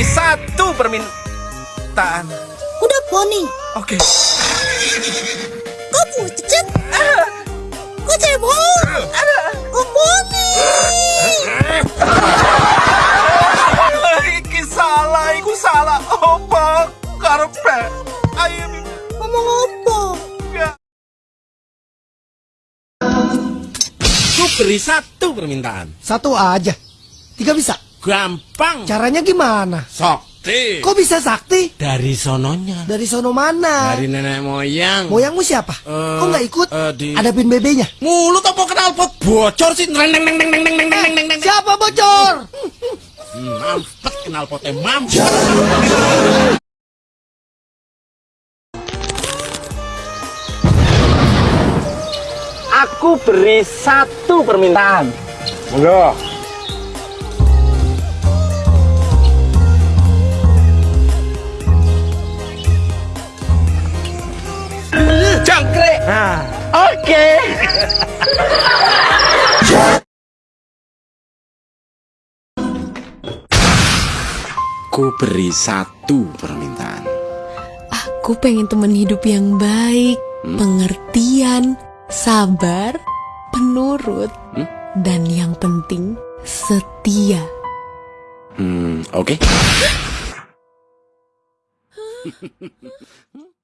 beri satu permintaan. Udah poni. Oke. Kau pucat. Kau cebol. Kau poni. Iki salah, iku salah. Opo karepe? Ayo. Ngomong apa? Enggak. Ku beri satu permintaan. Satu aja. Tiga bisa. Gampang. Caranya gimana? Sakti. Kok bisa sakti? Dari sononya. Dari sono mana? Dari nenek moyang. Moyangmu siapa? Eh, Kok nggak ikut? eh, di- Ada pin BB-nya. Mulut apa kenal pot bocor sih? Neng neng neng neng neng neng neng neng neng neng. Siapa bocor? Mampet kenal potnya mampet. Aku beri satu permintaan. Monggo. Nah, oke. Ku beri satu permintaan. Aku pengen temen hidup yang baik, pengertian, sabar, penurut, dan yang penting setia. Hmm, oke.